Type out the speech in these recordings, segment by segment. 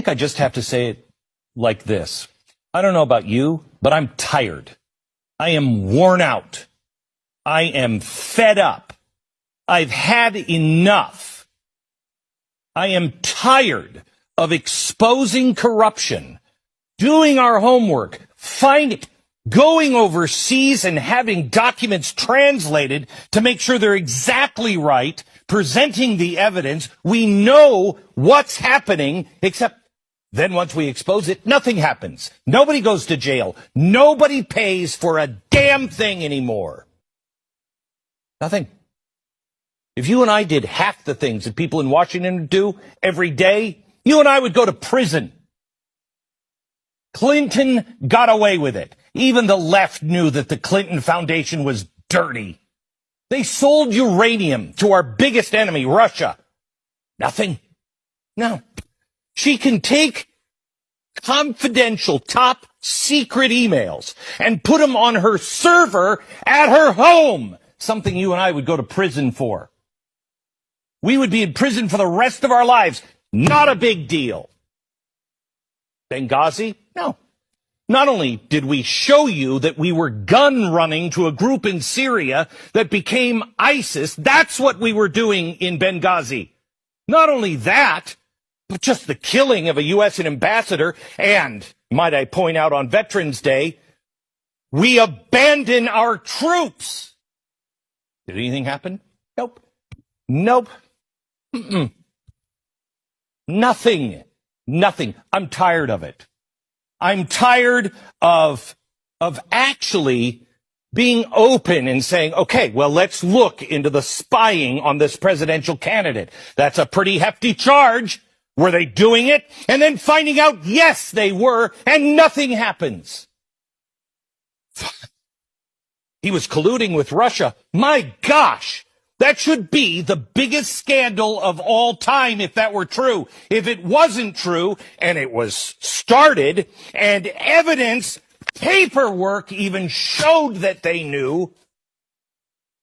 think I just have to say it like this. I don't know about you, but I'm tired. I am worn out. I am fed up. I've had enough. I am tired of exposing corruption, doing our homework, finding, going overseas and having documents translated to make sure they're exactly right, presenting the evidence. We know what's happening, except then once we expose it, nothing happens. Nobody goes to jail. Nobody pays for a damn thing anymore. Nothing. If you and I did half the things that people in Washington do every day, you and I would go to prison. Clinton got away with it. Even the left knew that the Clinton Foundation was dirty. They sold uranium to our biggest enemy, Russia. Nothing. No. She can take confidential top secret emails and put them on her server at her home. Something you and I would go to prison for. We would be in prison for the rest of our lives. Not a big deal. Benghazi? No. Not only did we show you that we were gun running to a group in Syria that became ISIS, that's what we were doing in Benghazi. Not only that, just the killing of a U.S. ambassador and, might I point out on Veterans Day, we abandon our troops. Did anything happen? Nope. Nope. Mm-mm. Nothing. Nothing. I'm tired of it. I'm tired of, of actually being open and saying, okay, well, let's look into the spying on this presidential candidate. That's a pretty hefty charge. Were they doing it? And then finding out, yes, they were, and nothing happens. he was colluding with Russia. My gosh. That should be the biggest scandal of all time if that were true. If it wasn't true and it was started and evidence, paperwork even showed that they knew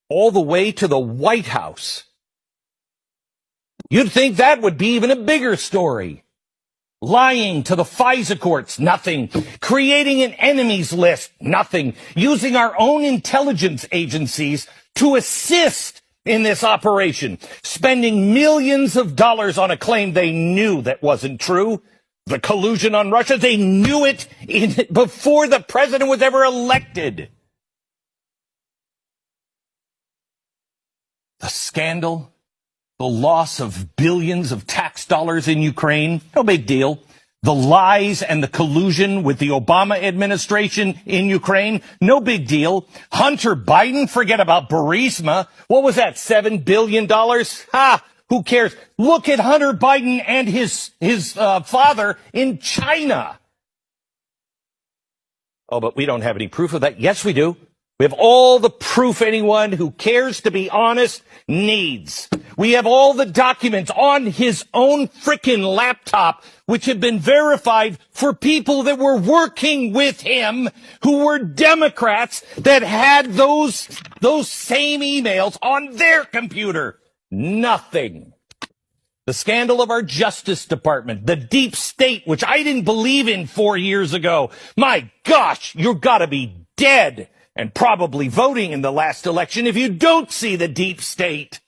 all the way to the White House. You'd think that would be even a bigger story. Lying to the FISA courts, nothing. Creating an enemies list, nothing. Using our own intelligence agencies to assist in this operation, spending millions of dollars on a claim they knew that wasn't true. The collusion on Russia, they knew it in, before the president was ever elected. The scandal, the loss of billions of tax dollars in Ukraine, no big deal the lies and the collusion with the Obama administration in Ukraine, no big deal. Hunter Biden, forget about Burisma. What was that, $7 billion? Ha! Who cares? Look at Hunter Biden and his, his uh, father in China. Oh, but we don't have any proof of that. Yes, we do. We have all the proof anyone who cares to be honest needs. We have all the documents on his own frickin' laptop, which have been verified for people that were working with him, who were Democrats that had those, those same emails on their computer. Nothing. The scandal of our Justice Department, the deep state, which I didn't believe in four years ago. My gosh, you've got to be dead and probably voting in the last election if you don't see the deep state.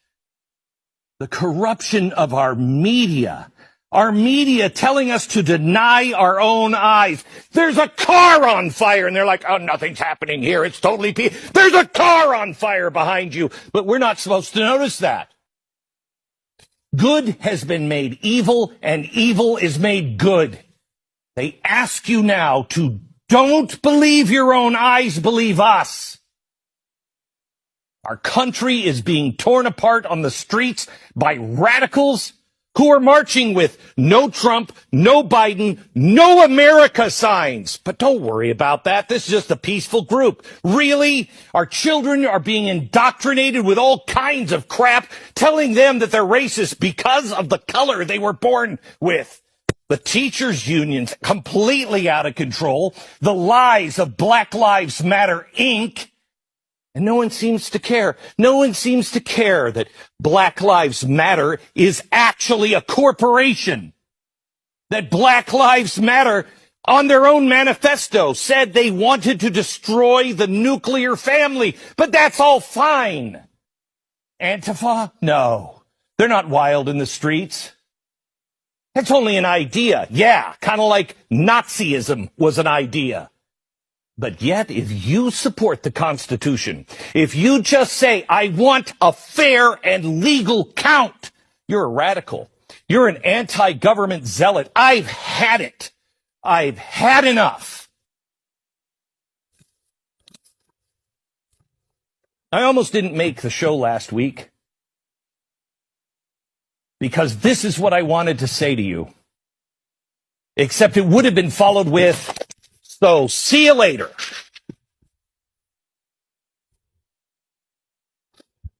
The corruption of our media. Our media telling us to deny our own eyes. There's a car on fire and they're like, oh, nothing's happening here. It's totally peaceful. There's a car on fire behind you. But we're not supposed to notice that. Good has been made evil and evil is made good. They ask you now to don't believe your own eyes, believe us. Our country is being torn apart on the streets by radicals who are marching with no Trump, no Biden, no America signs. But don't worry about that. This is just a peaceful group. Really? Our children are being indoctrinated with all kinds of crap, telling them that they're racist because of the color they were born with the teachers unions completely out of control, the lies of Black Lives Matter Inc., and no one seems to care. No one seems to care that Black Lives Matter is actually a corporation. that Black Lives Matter on their own manifesto said they wanted to destroy the nuclear family, but that's all fine. Antifa? No. They're not wild in the streets. That's only an idea. Yeah, kind of like Nazism was an idea. But yet, if you support the Constitution, if you just say, I want a fair and legal count, you're a radical. You're an anti-government zealot. I've had it. I've had enough. I almost didn't make the show last week because this is what I wanted to say to you. Except it would have been followed with, so see you later.